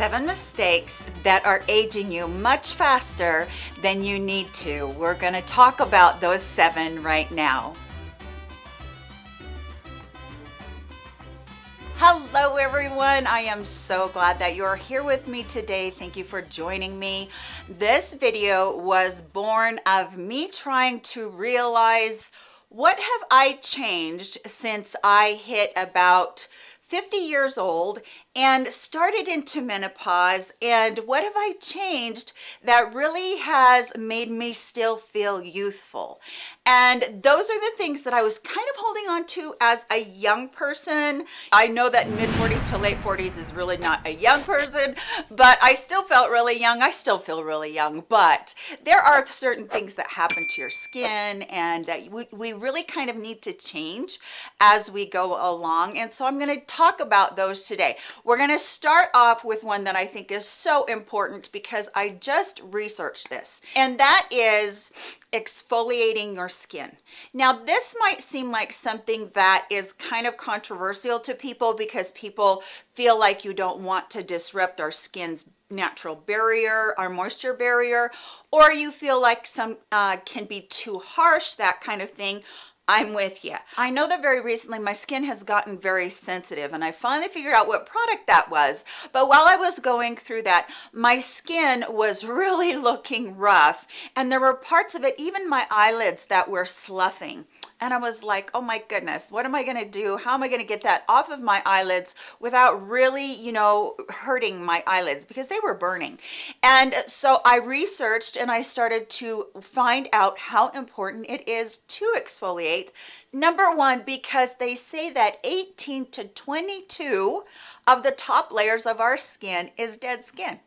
seven mistakes that are aging you much faster than you need to. We're gonna talk about those seven right now. Hello everyone, I am so glad that you're here with me today. Thank you for joining me. This video was born of me trying to realize what have I changed since I hit about 50 years old and started into menopause and what have I changed that really has made me still feel youthful? And those are the things that I was kind of holding on to as a young person. I know that mid 40s to late 40s is really not a young person but I still felt really young. I still feel really young but there are certain things that happen to your skin and that we, we really kind of need to change as we go along. And so I'm going to talk about those today we're going to start off with one that I think is so important because I just researched this, and that is exfoliating your skin. Now, this might seem like something that is kind of controversial to people because people feel like you don't want to disrupt our skin's natural barrier, our moisture barrier, or you feel like some uh, can be too harsh, that kind of thing. I'm with you. I know that very recently my skin has gotten very sensitive and I finally figured out what product that was. But while I was going through that, my skin was really looking rough and there were parts of it, even my eyelids that were sloughing and I was like, oh my goodness, what am I gonna do? How am I gonna get that off of my eyelids without really, you know, hurting my eyelids because they were burning. And so I researched and I started to find out how important it is to exfoliate. Number one, because they say that 18 to 22 of the top layers of our skin is dead skin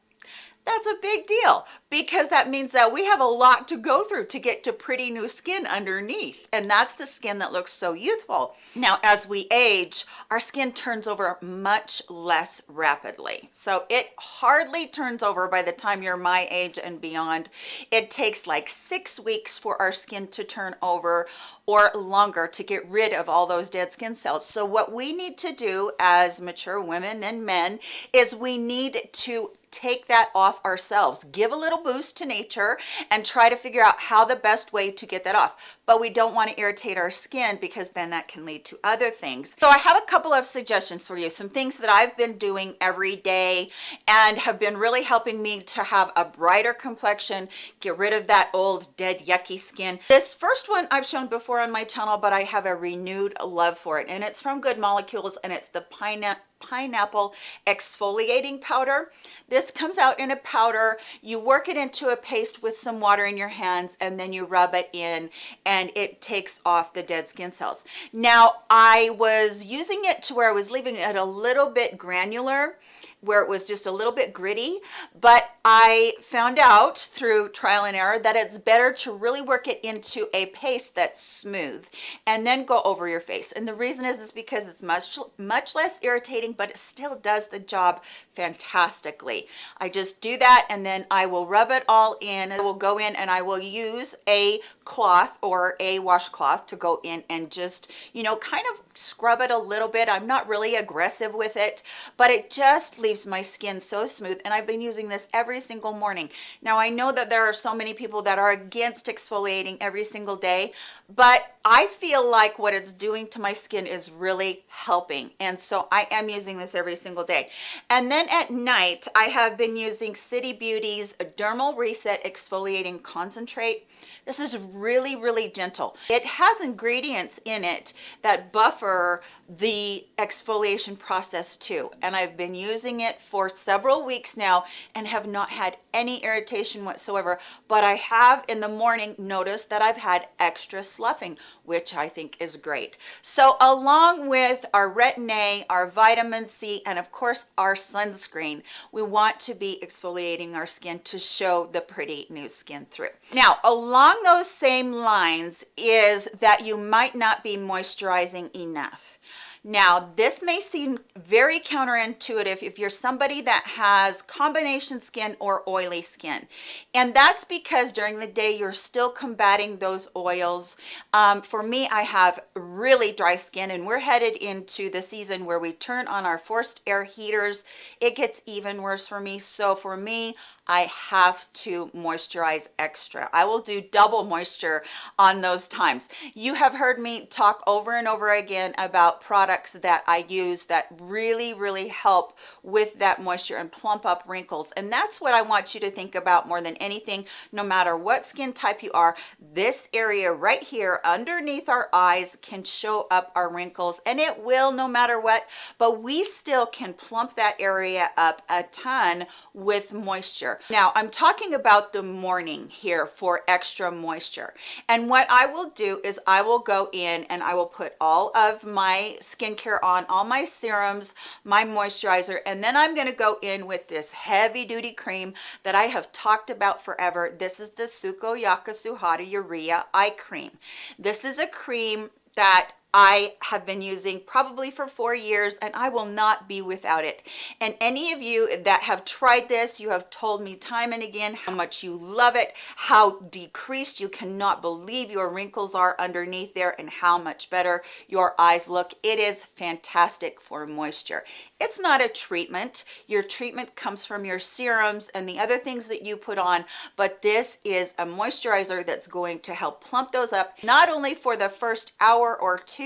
that's a big deal because that means that we have a lot to go through to get to pretty new skin underneath and that's the skin that looks so youthful. Now as we age our skin turns over much less rapidly. So it hardly turns over by the time you're my age and beyond. It takes like six weeks for our skin to turn over or longer to get rid of all those dead skin cells. So what we need to do as mature women and men is we need to take that off ourselves. Give a little boost to nature and try to figure out how the best way to get that off. But we don't want to irritate our skin because then that can lead to other things. So i have a couple of suggestions for you some things that i've been doing every day and have been really helping me to have a brighter complexion get rid of that old dead yucky skin. This first one i've shown before on my channel but i have a renewed love for it and it's from good molecules and it's the pineapple pineapple exfoliating powder. This comes out in a powder. You work it into a paste with some water in your hands and then you rub it in and it takes off the dead skin cells. Now i was using it to where i was leaving it a little bit granular where it was just a little bit gritty but I found out through trial and error that it's better to really work it into a paste that's smooth and then go over your face. And the reason is is because it's much much less irritating but it still does the job fantastically. I just do that and then I will rub it all in. I will go in and I will use a cloth or a washcloth to go in and just you know kind of scrub it a little bit. I'm not really aggressive with it but it just leaves leaves my skin so smooth and I've been using this every single morning. Now I know that there are so many people that are against exfoliating every single day, but I feel like what it's doing to my skin is really helping. And so I am using this every single day. And then at night, I have been using City Beauty's Dermal Reset Exfoliating Concentrate. This is really, really gentle. It has ingredients in it that buffer the exfoliation process too. And I've been using it for several weeks now and have not had any irritation whatsoever. But I have in the morning noticed that I've had extra sloughing, which I think is great. So along with our retin-A, our vitamin C, and of course our sunscreen, we want to be exfoliating our skin to show the pretty new skin through. Now, along those same lines is that you might not be moisturizing enough. Now, this may seem very counterintuitive if you're somebody that has combination skin or oily skin. And that's because during the day, you're still combating those oils. Um, for me, I have really dry skin and we're headed into the season where we turn on our forced air heaters. It gets even worse for me. So for me, I have to moisturize extra. I will do double moisture on those times. You have heard me talk over and over again about products that I use that really, really help with that moisture and plump up wrinkles. And that's what I want you to think about more than anything, no matter what skin type you are, this area right here underneath our eyes can show up our wrinkles and it will no matter what, but we still can plump that area up a ton with moisture moisture. Now I'm talking about the morning here for extra moisture. And what I will do is I will go in and I will put all of my skincare on, all my serums, my moisturizer, and then I'm gonna go in with this heavy duty cream that I have talked about forever. This is the Sukoyaka Suhada Urea Eye Cream. This is a cream that I have been using probably for four years and I will not be without it. And any of you that have tried this, you have told me time and again how much you love it, how decreased you cannot believe your wrinkles are underneath there and how much better your eyes look. It is fantastic for moisture. It's not a treatment. Your treatment comes from your serums and the other things that you put on, but this is a moisturizer that's going to help plump those up, not only for the first hour or two,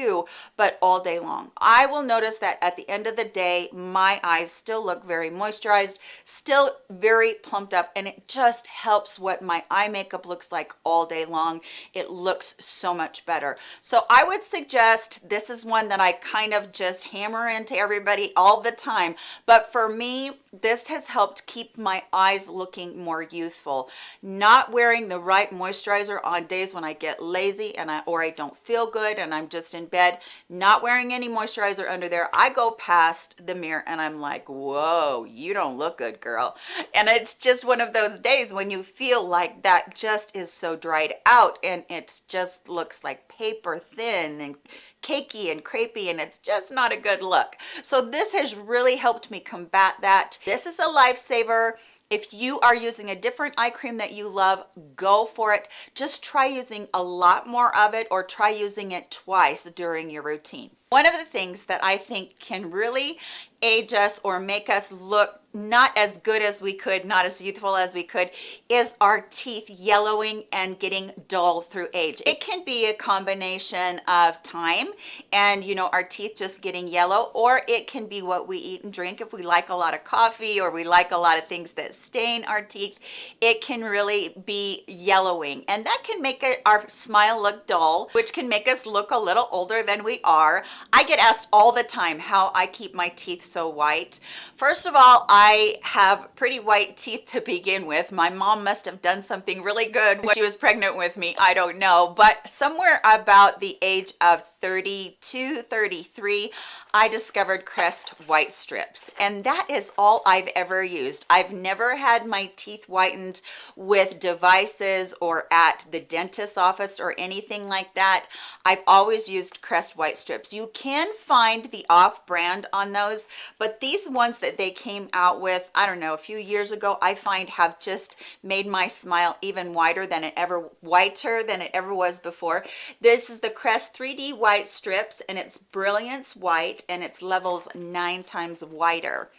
but all day long. I will notice that at the end of the day, my eyes still look very moisturized, still very plumped up, and it just helps what my eye makeup looks like all day long. It looks so much better. So I would suggest this is one that I kind of just hammer into everybody all the the time but for me this has helped keep my eyes looking more youthful. Not wearing the right moisturizer on days when i get lazy and i or i don't feel good and i'm just in bed not wearing any moisturizer under there i go past the mirror and i'm like whoa you don't look good girl. And it's just one of those days when you feel like that just is so dried out and it just looks like paper thin and cakey and crepey and it's just not a good look. So this has really helped me combat that. This is a lifesaver. If you are using a different eye cream that you love, go for it. Just try using a lot more of it or try using it twice during your routine. One of the things that I think can really age us or make us look not as good as we could not as youthful as we could is our teeth yellowing and getting dull through age. It can be a combination of time and you know our teeth just getting yellow or it can be what we eat and drink. If we like a lot of coffee or we like a lot of things that stain our teeth it can really be yellowing. And that can make our smile look dull which can make us look a little older than we are i get asked all the time how i keep my teeth so white. First of all i have pretty white teeth to begin with. My mom must have done something really good when she was pregnant with me. I don't know. But somewhere about the age of 32 33 i discovered crest white strips. And that is all i've ever used. I've never had my teeth whitened with devices or at the dentist's office or anything like that. I've always used crest white strips. You can find the off brand on those but these ones that they came out with i don't know a few years ago i find have just made my smile even whiter than it ever whiter than it ever was before. This is the crest 3d white strips and it's brilliance white and it's levels nine times whiter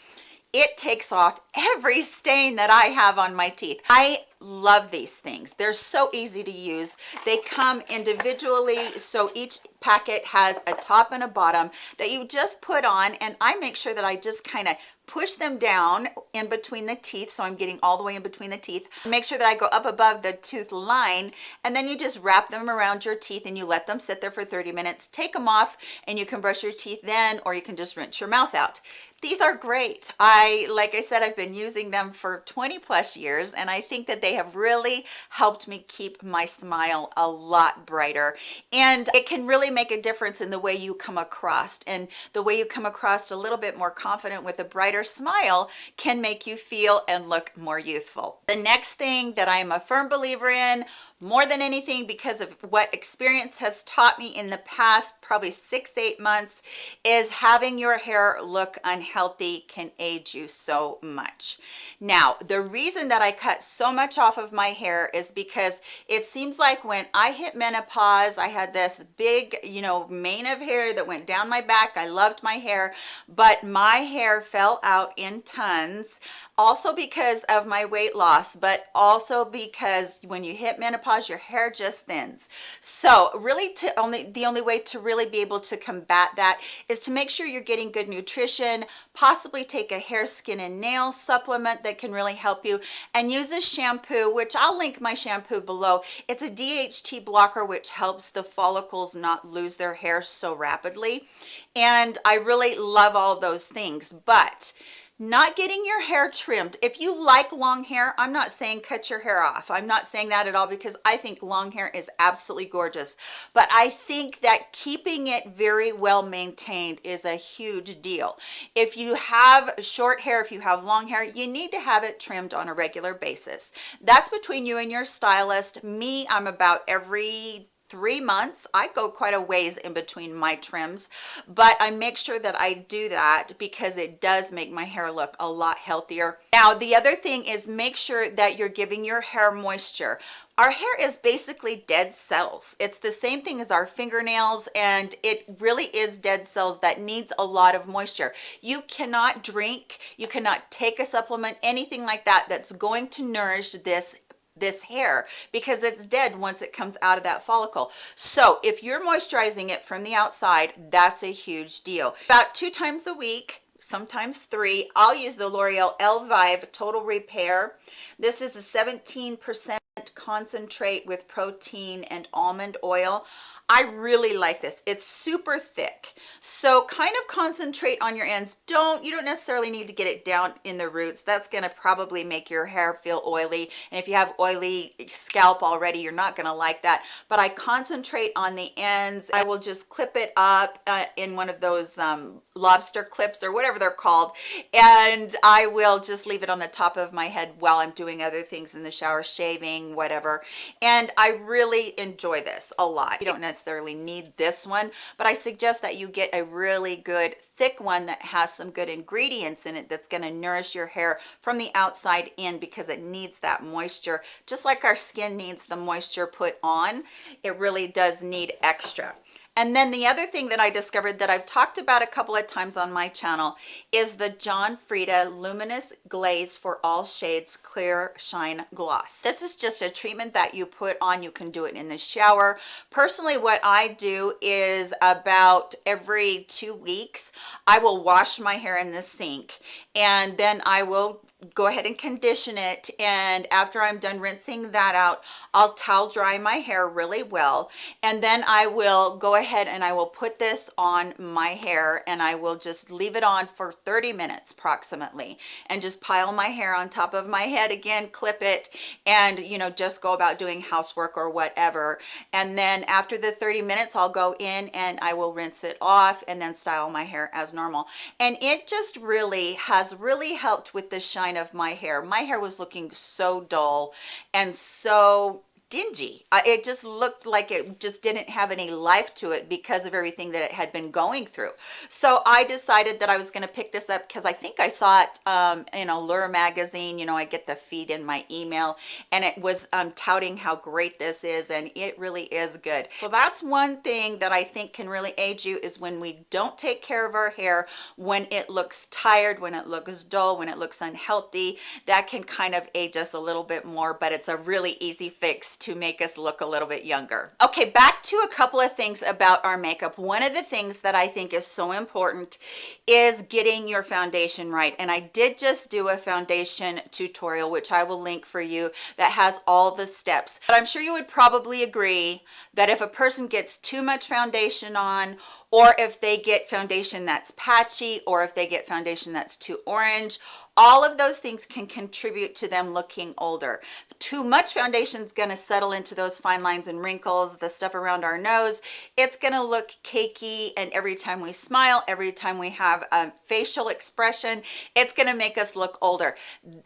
it takes off every stain that I have on my teeth. I love these things. They're so easy to use. They come individually, so each packet has a top and a bottom that you just put on, and I make sure that I just kind of push them down in between the teeth so i'm getting all the way in between the teeth make sure that i go up above the tooth line and then you just wrap them around your teeth and you let them sit there for 30 minutes take them off and you can brush your teeth then or you can just rinse your mouth out these are great i like i said i've been using them for 20 plus years and i think that they they have really helped me keep my smile a lot brighter. And it can really make a difference in the way you come across. And the way you come across a little bit more confident with a brighter smile can make you feel and look more youthful. The next thing that i am a firm believer in more than anything because of what experience has taught me in the past probably six eight months is having your hair look unhealthy can age you so much. Now the reason that i cut so much off of my hair is because it seems like when i hit menopause i had this big you know mane of hair that went down my back. I loved my hair but my hair fell out in tons also because of my weight loss but also because when you hit menopause your hair just thins. So really to only the only way to really be able to combat that is to make sure you're getting good nutrition possibly take a hair skin and nail supplement that can really help you and use a shampoo which i'll link my shampoo below. It's a dht blocker which helps the follicles not lose their hair so rapidly. And i really love all those things but not getting your hair trimmed. If you like long hair i'm not saying cut your hair off. I'm not saying that at all because i think long hair is absolutely gorgeous. But i think that keeping it very well maintained is a huge deal. If you have short hair if you have long hair you need to have it trimmed on a regular basis. That's between you and your stylist. Me i'm about every three months i go quite a ways in between my trims but i make sure that i do that because it does make my hair look a lot healthier. Now the other thing is make sure that you're giving your hair moisture. Our hair is basically dead cells. It's the same thing as our fingernails and it really is dead cells that needs a lot of moisture. You cannot drink you cannot take a supplement anything like that that's going to nourish this this hair because it's dead once it comes out of that follicle. So if you're moisturizing it from the outside that's a huge deal. About two times a week sometimes three i'll use the l'oreal elvive total repair. This is a 17 percent concentrate with protein and almond oil I really like this. It's super thick. So kind of concentrate on your ends. Don't, you don't necessarily need to get it down in the roots. That's gonna probably make your hair feel oily. And if you have oily scalp already, you're not gonna like that. But I concentrate on the ends. I will just clip it up uh, in one of those um, lobster clips or whatever they're called. And I will just leave it on the top of my head while I'm doing other things in the shower, shaving, whatever. And I really enjoy this a lot. You don't necessarily need this one but i suggest that you get a really good thick one that has some good ingredients in it that's going to nourish your hair from the outside in because it needs that moisture just like our skin needs the moisture put on it really does need extra and then the other thing that I discovered that I've talked about a couple of times on my channel is the John Frieda Luminous Glaze for All Shades Clear Shine Gloss. This is just a treatment that you put on. You can do it in the shower. Personally, what I do is about every two weeks, I will wash my hair in the sink and then I will go ahead and condition it and after i'm done rinsing that out i'll towel dry my hair really well and then i will go ahead and i will put this on my hair and i will just leave it on for 30 minutes approximately and just pile my hair on top of my head again clip it and you know just go about doing housework or whatever and then after the 30 minutes i'll go in and i will rinse it off and then style my hair as normal and it just really has really helped with the shine of my hair. My hair was looking so dull and so dingy it just looked like it just didn't have any life to it because of everything that it had been going through. So i decided that i was going to pick this up because i think i saw it um, in allure magazine you know i get the feed in my email and it was um, touting how great this is and it really is good. So that's one thing that i think can really aid you is when we don't take care of our hair when it looks tired when it looks dull when it looks unhealthy that can kind of age us a little bit more but it's a really easy fix to make us look a little bit younger. Okay, back to a couple of things about our makeup. One of the things that I think is so important is getting your foundation right. And I did just do a foundation tutorial, which I will link for you, that has all the steps. But I'm sure you would probably agree that if a person gets too much foundation on or if they get foundation that's patchy or if they get foundation that's too orange all of those things can contribute to them looking older. Too much foundation is going to settle into those fine lines and wrinkles the stuff around our nose. It's going to look cakey and every time we smile every time we have a facial expression it's going to make us look older.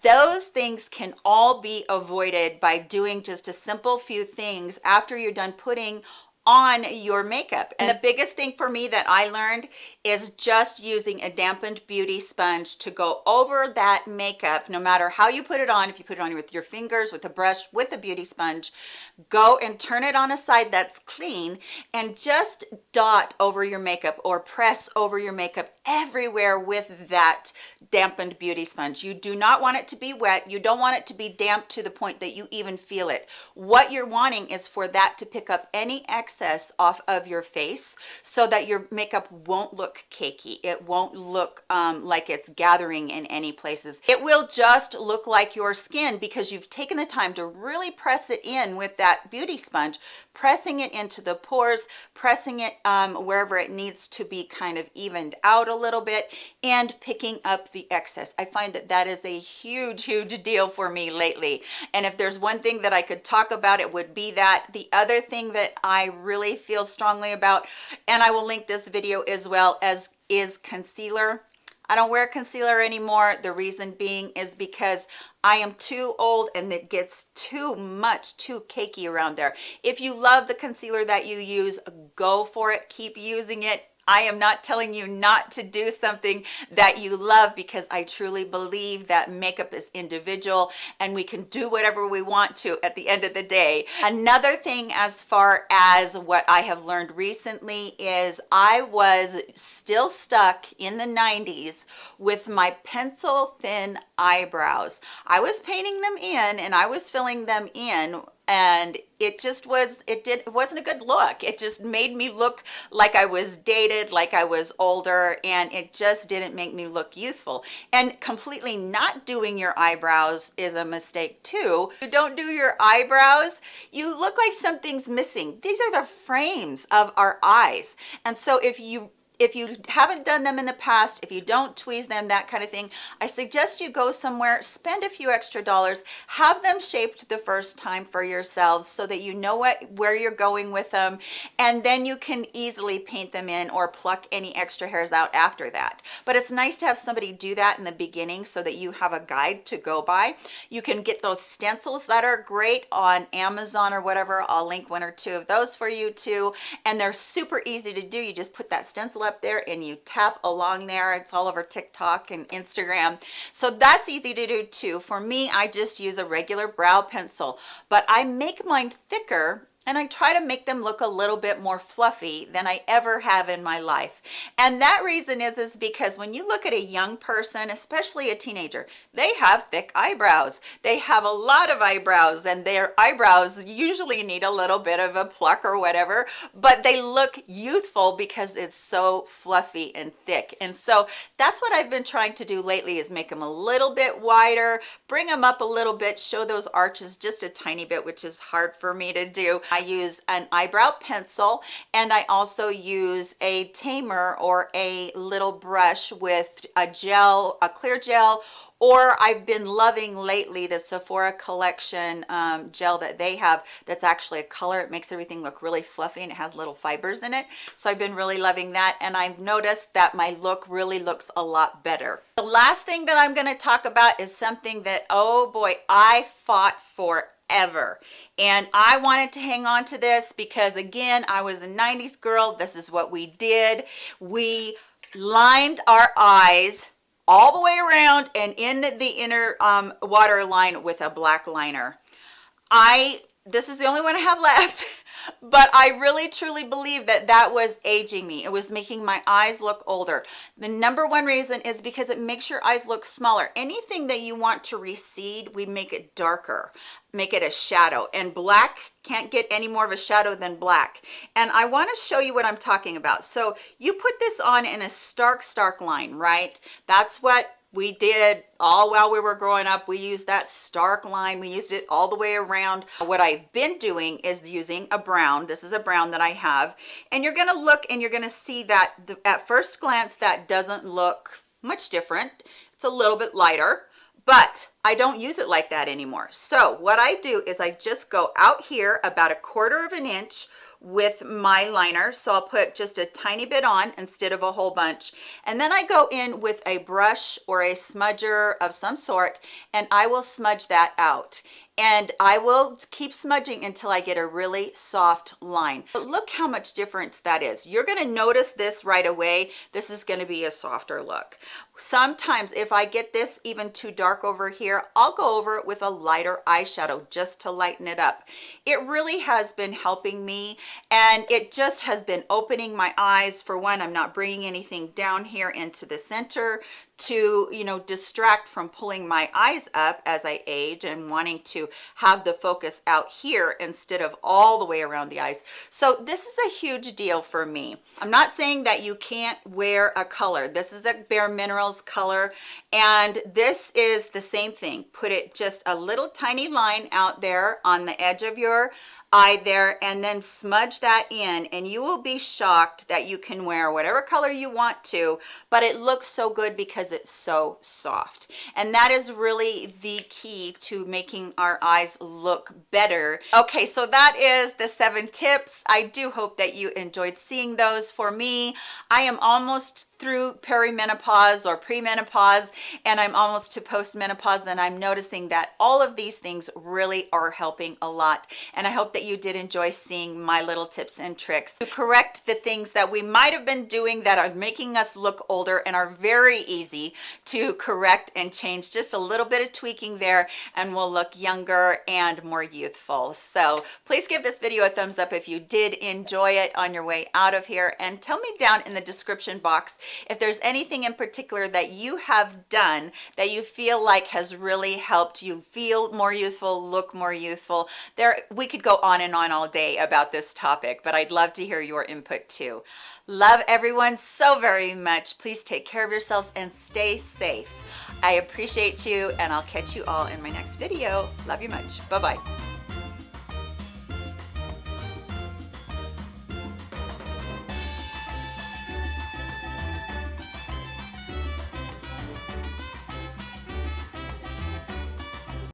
Those things can all be avoided by doing just a simple few things after you're done putting on your makeup. And the biggest thing for me that i learned is just using a dampened beauty sponge to go over that makeup no matter how you put it on if you put it on with your fingers with a brush with a beauty sponge go and turn it on a side that's clean and just dot over your makeup or press over your makeup everywhere with that dampened beauty sponge. You do not want it to be wet. You don't want it to be damp to the point that you even feel it. What you're wanting is for that to pick up any excess excess off of your face so that your makeup won't look cakey. It won't look um, like it's gathering in any places. It will just look like your skin because you've taken the time to really press it in with that beauty sponge pressing it into the pores pressing it um, wherever it needs to be kind of evened out a little bit and picking up the excess. I find that that is a huge huge deal for me lately. And if there's one thing that i could talk about it would be that. The other thing that i really feel strongly about and i will link this video as well as is concealer I don't wear concealer anymore. The reason being is because I am too old and it gets too much, too cakey around there. If you love the concealer that you use, go for it. Keep using it. I am not telling you not to do something that you love because I truly believe that makeup is individual and we can do whatever we want to at the end of the day. Another thing as far as what I have learned recently is I was still stuck in the 90s with my pencil thin eyebrows. I was painting them in and I was filling them in and it just was it did it wasn't a good look. It just made me look like i was dated like i was older and it just didn't make me look youthful. And completely not doing your eyebrows is a mistake too. You don't do your eyebrows you look like something's missing. These are the frames of our eyes. And so if you if you haven't done them in the past if you don't tweeze them that kind of thing i suggest you go somewhere spend a few extra dollars have them shaped the first time for yourselves so that you know what where you're going with them and then you can easily paint them in or pluck any extra hairs out after that. But it's nice to have somebody do that in the beginning so that you have a guide to go by. You can get those stencils that are great on amazon or whatever. I'll link one or two of those for you too. And they're super easy to do. You just put that stencil up up there and you tap along there. It's all over tiktok and instagram. So that's easy to do too. For me i just use a regular brow pencil but i make mine thicker and I try to make them look a little bit more fluffy than I ever have in my life. And that reason is, is because when you look at a young person, especially a teenager, they have thick eyebrows. They have a lot of eyebrows and their eyebrows usually need a little bit of a pluck or whatever, but they look youthful because it's so fluffy and thick. And so that's what I've been trying to do lately is make them a little bit wider, bring them up a little bit, show those arches just a tiny bit, which is hard for me to do. I use an eyebrow pencil and I also use a tamer or a little brush with a gel, a clear gel or I've been loving lately the Sephora collection um, gel that they have that's actually a color. It makes everything look really fluffy and it has little fibers in it. So I've been really loving that and I've noticed that my look really looks a lot better. The last thing that I'm going to talk about is something that, oh boy, I fought for ever and i wanted to hang on to this because again i was a 90s girl this is what we did we lined our eyes all the way around and in the inner um, water line with a black liner i this is the only one i have left but I really truly believe that that was aging me. It was making my eyes look older. The number one reason is because it makes your eyes look smaller. Anything that you want to recede, we make it darker, make it a shadow and black can't get any more of a shadow than black. And I want to show you what I'm talking about. So you put this on in a stark, stark line, right? That's what we did all while we were growing up. We used that stark line. We used it all the way around. What i've been doing is using a brown. This is a brown that i have. And you're going to look and you're going to see that the, at first glance that doesn't look much different. It's a little bit lighter but I don't use it like that anymore. So what I do is I just go out here about a quarter of an inch with my liner. So i'll put just a tiny bit on instead of a whole bunch. And then i go in with a brush or a smudger of some sort and i will smudge that out and I will keep smudging until I get a really soft line. But look how much difference that is. You're gonna notice this right away. This is gonna be a softer look. Sometimes if I get this even too dark over here, I'll go over it with a lighter eyeshadow just to lighten it up. It really has been helping me and it just has been opening my eyes. For one, I'm not bringing anything down here into the center to you know distract from pulling my eyes up as I age and wanting to have the focus out here instead of all the way around the eyes. So this is a huge deal for me. I'm not saying that you can't wear a color. This is a bare minerals color and this is the same thing. Put it just a little tiny line out there on the edge of your eye there and then smudge that in and you will be shocked that you can wear whatever color you want to but it looks so good because it's so soft. And that is really the key to making our eyes look better. Okay so that is the seven tips. I do hope that you enjoyed seeing those. For me i am almost through perimenopause or premenopause and I'm almost to postmenopause and I'm noticing that all of these things really are helping a lot. And I hope that you did enjoy seeing my little tips and tricks to correct the things that we might have been doing that are making us look older and are very easy to correct and change. Just a little bit of tweaking there and we'll look younger and more youthful. So please give this video a thumbs up if you did enjoy it on your way out of here. And tell me down in the description box if there's anything in particular that you have done that you feel like has really helped you feel more youthful look more youthful there we could go on and on all day about this topic but i'd love to hear your input too. Love everyone so very much. Please take care of yourselves and stay safe. I appreciate you and i'll catch you all in my next video. Love you much. Bye bye